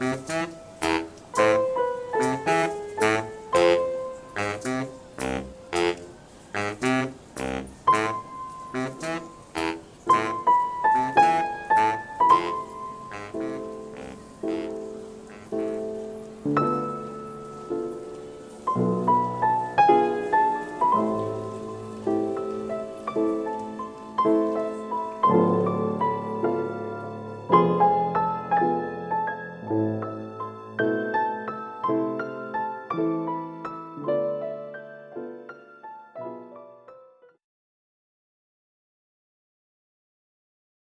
Mm-hmm.